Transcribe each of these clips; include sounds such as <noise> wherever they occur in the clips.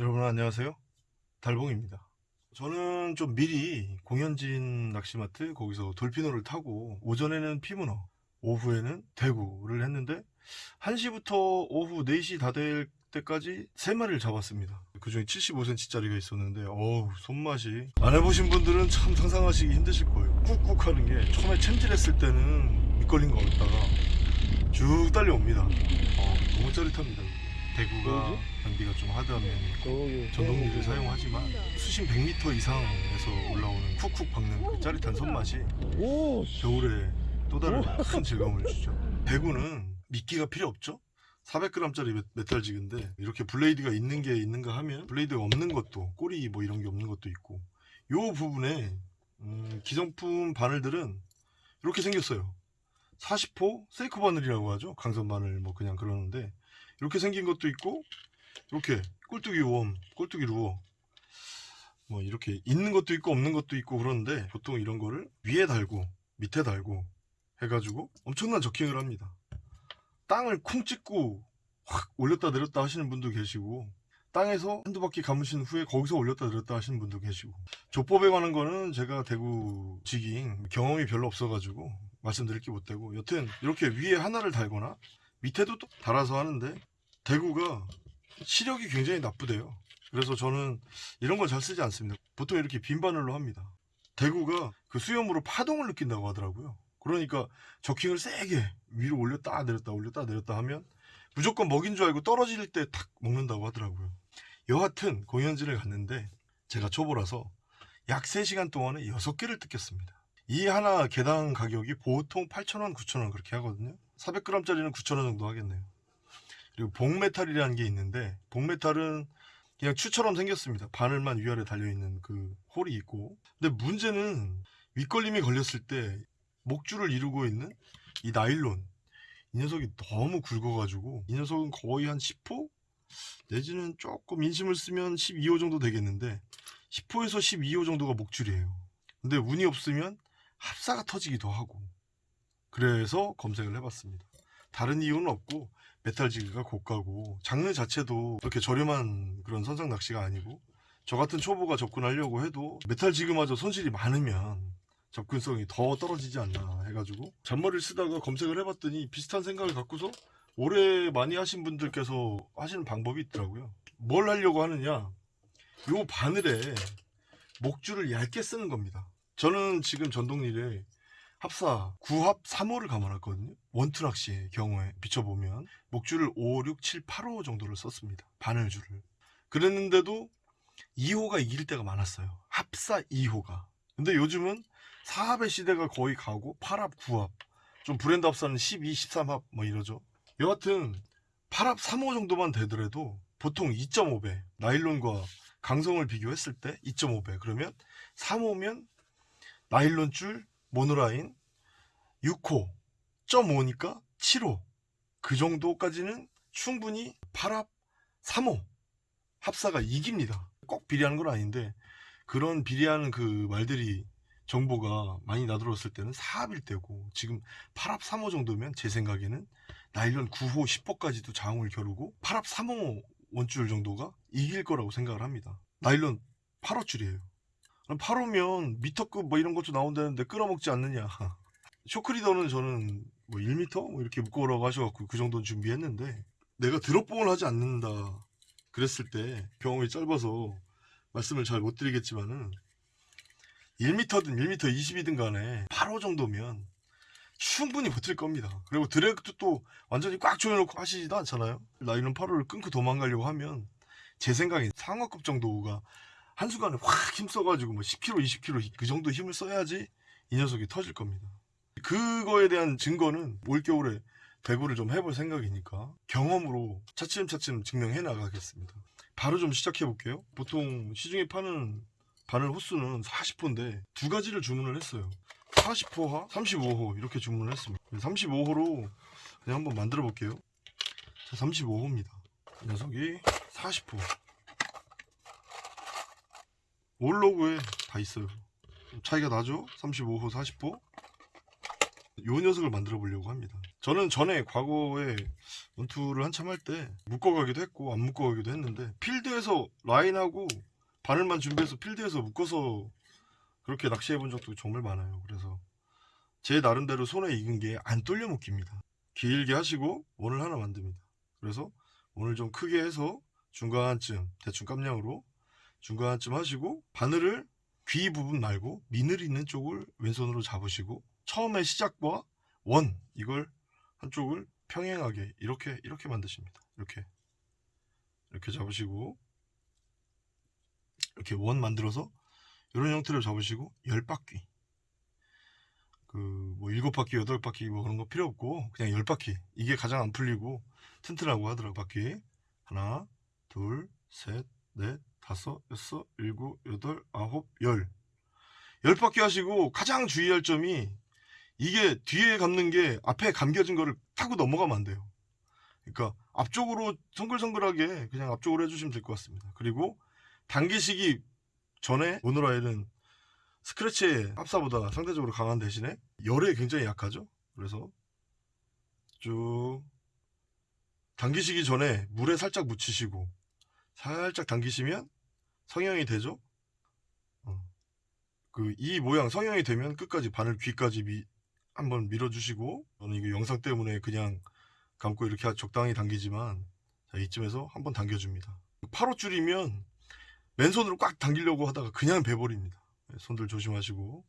여러분 안녕하세요. 달봉입니다. 저는 좀 미리 공연진 낚시마트 거기서 돌피노를 타고 오전에는 피문어 오후에는 대구를 했는데 1시부터 오후 4시 다 될 때까지 3마리를 잡았습니다. 그 중에 75cm 짜리가 있었는데 어우 손맛이. 안 해보신 분들은 참 상상하시기 힘드실 거예요. 꾹꾹 하는 게 처음에 챔질했을 때는 밑걸린 거 같다가 쭉 딸려옵니다. 어, 너무 짜릿합니다 대구가 장비가 좀 hard한 면이 전동릴을 사용하지만 수심 100m 이상에서 올라오는 쿡쿡 박는 그 짜릿한 손맛이 오, 겨울에 또 다른 큰 즐거움을 <laughs> 주죠. 대구는 미끼가 필요 없죠? 400g짜리 metal jig인데 이렇게 blade가 있는 게 있는가 하면 blade가 없는 것도 꼬리 뭐 이런 게 없는 것도 있고 요 부분에 음, 기성품 바늘들은 이렇게 생겼어요. 40호 세이크 바늘이라고 하죠? 강선 바늘 뭐 그냥 그러는데 이렇게 생긴 것도 있고 이렇게 꼴뚜기 웜 꼴뚜기 루어. 뭐 이렇게 있는 것도 있고 없는 것도 있고 그러는데 보통 이런 거를 위에 달고 밑에 달고 해가지고 엄청난 저킹을 합니다. 땅을 쿵 찍고 확 올렸다 내렸다 하시는 분도 계시고 땅에서 한두 바퀴 감으신 후에 거기서 올렸다 내렸다 하시는 분도 계시고. 조법에 관한 거는 제가 대구 지깅 경험이 별로 없어가지고 말씀드릴 게 못되고 여튼 이렇게 위에 하나를 달거나 밑에도 또 달아서 하는데 대구가 시력이 굉장히 나쁘대요. 그래서 저는 이런 걸 잘 쓰지 않습니다. 보통 이렇게 빈 바늘로 합니다. 대구가 그 수염으로 파동을 느낀다고 하더라고요. 그러니까 저킹을 세게 위로 올렸다 내렸다 올렸다 내렸다 하면 무조건 먹인 줄 알고 떨어질 때 탁 먹는다고 하더라고요. 여하튼 공연진을 갔는데 제가 초보라서 약 3시간 동안에 6개를 뜯겼습니다. 이 하나 개당 가격이 보통 8,000원, 9,000원 그렇게 하거든요. 400g짜리는 9,000원 정도 하겠네요 그리고 복메탈이라는 게 있는데 복메탈은 그냥 추처럼 생겼습니다. 바늘만 위아래 달려있는 그 홀이 있고. 근데 문제는 윗걸림이 걸렸을 때 목줄을 이루고 있는 이 나일론. 이 녀석이 너무 굵어가지고 이 녀석은 거의 한 10호? 내지는 조금 인심을 쓰면 12호 정도 되겠는데 10호에서 12호 정도가 목줄이에요. 근데 운이 없으면 합사가 터지기도 하고. 그래서 검색을 해봤습니다. 다른 이유는 없고 메탈지그가 고가고 장르 자체도 그렇게 저렴한 그런 선상 낚시가 아니고 저 같은 초보가 접근하려고 해도 메탈지그마저 손실이 많으면 접근성이 더 떨어지지 않나 해가지고 잔머리를 쓰다가 검색을 해봤더니 비슷한 생각을 갖고서 오래 많이 하신 분들께서 하시는 방법이 있더라고요. 뭘 하려고 하느냐? 요 바늘에 목줄을 얇게 쓰는 겁니다. 저는 지금 전동릴에 합사 9합 3호를 감아놨거든요. 원투 낚시의 경우에 비춰보면 목줄을 5, 6, 7, 8호 정도를 썼습니다. 바늘줄을. 그랬는데도 2호가 이길 때가 많았어요. 합사 2호가. 근데 요즘은 4합의 시대가 거의 가고 8합, 9합 좀 브랜드 합사는 12, 13합 뭐 이러죠. 여하튼 8합 3호 정도만 되더라도 보통 2.5배 나일론과 강성을 비교했을 때 2.5배. 그러면 3호면 나일론 줄 모노라인 6호 0.5니까 7호. 그 정도까지는 충분히 8합 3호 합사가 이깁니다. 꼭 비례하는 건 아닌데 그런 비례하는 그 말들이 정보가 많이 나들었을 때는 4합일 때고 지금 8합 3호 정도면 제 생각에는 나일론 9호 10호까지도 장을 겨루고 8합 3호 원줄 정도가 이길 거라고 생각을 합니다. 나일론 8호 줄이에요 8호면 미터급 뭐 이런 것도 나온다는데 끊어먹지 않느냐. <laughs> 쇼크리더는 저는 뭐 1m 뭐 이렇게 묶어오라고 하셔갖고 그 정도는 준비했는데 내가 드롭봉을 하지 않는다 그랬을 때 경험이 짧아서 말씀을 잘 못 드리겠지만은 1m든 1m 20이든 간에 8호 정도면 충분히 버틸 겁니다. 그리고 드래그도 또 완전히 꽉 조여놓고 하시지도 않잖아요. 나이론 8호를 끊고 도망가려고 하면 제 생각에 상어급 정도가 한순간에 확 힘써가지고 뭐 10kg 20kg 그 정도 힘을 써야지 이 녀석이 터질 겁니다. 그거에 대한 증거는 올겨울에 대구를 좀 해볼 생각이니까 경험으로 차츰차츰 증명해 나가겠습니다. 바로 좀 시작해 볼게요. 보통 시중에 파는 바늘 호수는 40호인데 두 가지를 주문을 했어요. 40호와 35호 이렇게 주문을 했습니다. 35호로 그냥 한번 만들어 볼게요. 자 35호입니다. 이 녀석이 40호 올로그에 다 있어요 차이가 나죠 35호 40호 요 녀석을 만들어 보려고 합니다 저는 전에 과거에 원투를 한참 할 때 묶어가기도 했고 안 묶어가기도 했는데 필드에서 라인하고 바늘만 준비해서 필드에서 묶어서 그렇게 낚시해 본 적도 정말 많아요. 그래서 제 나름대로 손에 익은 게 안 뚫려 묶입니다. 길게 하시고 원을 하나 만듭니다. 그래서 원을 좀 크게 해서 중간쯤 대충 깜냥으로 중간쯤 하시고 바늘을 귀 부분 말고 미늘 있는 쪽을 왼손으로 잡으시고 처음에 시작과 원 이걸 한쪽을 평행하게 이렇게 이렇게 만드십니다. 이렇게. 이렇게 잡으시고 이렇게 원 만들어서 이런 형태로 잡으시고 열 바퀴. 그뭐 일곱 바퀴 여덟 바퀴 뭐 그런 거 필요 없고 그냥 열 바퀴. 이게 가장 안 풀리고 튼튼하고 하더라고 바퀴. 하나 둘셋넷 다섯 여섯 일곱 여덟 아홉 열 열 바퀴 하시고 가장 주의할 점이 이게 뒤에 감는 게 앞에 감겨진 거를 타고 넘어가면 안 돼요. 그러니까 앞쪽으로 성글성글하게 그냥 앞쪽으로 해주시면 될 것 같습니다. 그리고 당기시기 전에 모노라일은 스크래치의 합사보다 상대적으로 강한 대신에 열에 굉장히 약하죠. 그래서 쭉 당기시기 전에 물에 살짝 묻히시고 살짝 당기시면 성형이 되죠. 그이 모양 성형이 되면 끝까지 바늘 귀까지 미, 한번 밀어주시고 저는 이거 영상 때문에 그냥 감고 이렇게 적당히 당기지만 자, 이쯤에서 한번 당겨줍니다. 8호 줄이면 맨손으로 꽉 당기려고 하다가 그냥 베버립니다. 네, 손들 조심하시고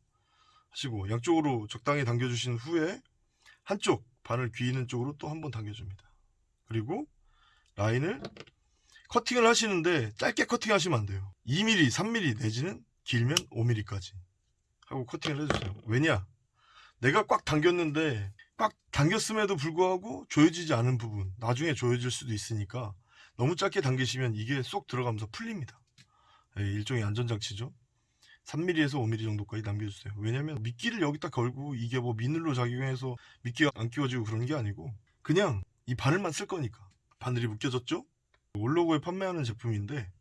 하시고 양쪽으로 적당히 당겨주신 후에 한쪽 바늘 귀 있는 쪽으로 또 한번 당겨줍니다. 그리고 라인을 커팅을 하시는데 짧게 커팅하시면 안 돼요. 2mm, 3mm 내지는 길면 5mm까지 하고 커팅을 해주세요. 왜냐? 내가 꽉 당겼는데 꽉 당겼음에도 불구하고 조여지지 않은 부분 나중에 조여질 수도 있으니까 너무 짧게 당기시면 이게 쏙 들어가면서 풀립니다. 예, 일종의 안전장치죠. 3mm에서 5mm 정도까지 남겨주세요. 왜냐면 미끼를 여기다 걸고 이게 뭐 미늘로 작용해서 미끼가 안 끼워지고 그런 게 아니고 그냥 이 바늘만 쓸 거니까 바늘이 묶여졌죠? 올로고에 판매하는 제품인데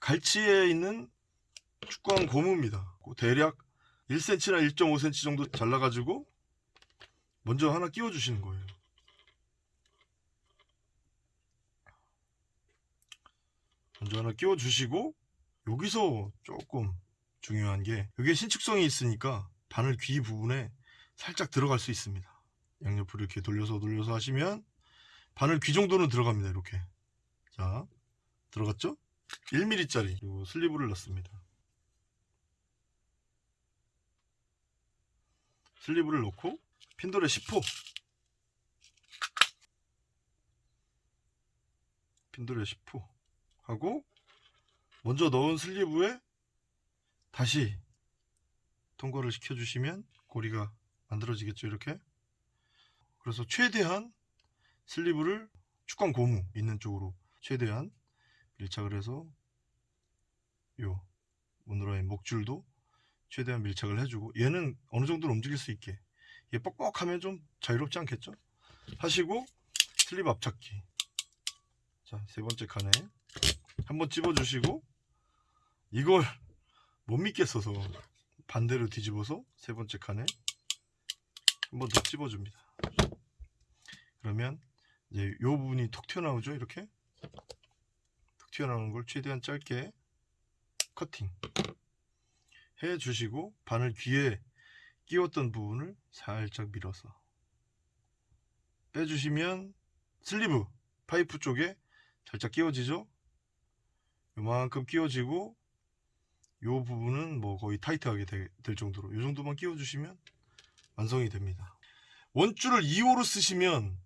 갈치에 있는 축구한 고무입니다. 그 대략 1cm나 1.5cm 정도 잘라가지고 먼저 하나 끼워주시는 거예요. 먼저 하나 끼워주시고 여기서 조금 중요한 게 이게 신축성이 있으니까 바늘 귀 부분에 살짝 들어갈 수 있습니다. 양옆으로 이렇게 돌려서 돌려서 하시면 바늘 귀 정도는 들어갑니다. 이렇게 자 들어갔죠? 1mm짜리 그리고 슬리브를 넣습니다. 슬리브를 넣고 핀돌에 10호 핀돌에 10호 하고 먼저 넣은 슬리브에 다시 통과를 시켜주시면 고리가 만들어지겠죠 이렇게 그래서 최대한 슬리브를 축광 고무 있는 쪽으로 최대한 밀착을 해서 요 오늘의 목줄도 최대한 밀착을 해주고 얘는 어느 정도는 움직일 수 있게 얘 뻑뻑하면 좀 자유롭지 않겠죠? 하시고 슬립 앞착기. 자 세 번째 칸에 한번 찝어 주시고 이걸 못 믿겠어서 반대로 뒤집어서 세 번째 칸에 한번 더 찝어 줍니다. 그러면 이제 요 부분이 톡 튀어나오죠? 이렇게 톡 튀어나오는 걸 최대한 짧게 커팅 해 주시고 바늘 귀에 끼웠던 부분을 살짝 밀어서 빼주시면 sleeve 파이프 쪽에 살짝 끼워지죠? 요만큼 끼워지고 요 부분은 뭐 거의 타이트하게 되- 될 정도로 요 정도만 끼워주시면 완성이 됩니다. 원줄을 2호로 쓰시면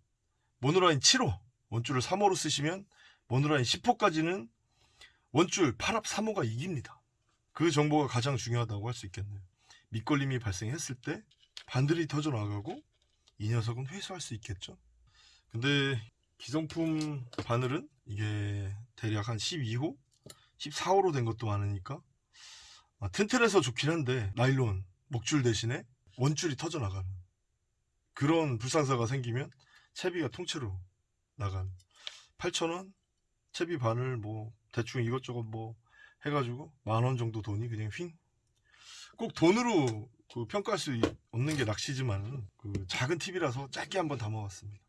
mono line 7호 원줄을 3호로 쓰시면 mono line 10호까지는 원줄 8합 3호가 이깁니다 그 정보가 가장 중요하다고 할 수 있겠네요. 밑걸림이 발생했을 때 반들이 터져 나가고 이 녀석은 회수할 수 있겠죠. 근데 기성품 바늘은 이게 대략 한 12호, 14호로 된 것도 많으니까 아, 튼튼해서 좋긴 한데 나일론 목줄 대신에 원줄이 터져 나가는 그런 불상사가 생기면 채비가 통째로 나간 8,000원 채비 바늘 뭐 대충 이것저것 뭐 해가지고 만 원 정도 돈이 그냥 휙 꼭 돈으로 그 평가할 수 없는 게 낚시지만 그 작은 팁이라서 짧게 한번 담아봤습니다.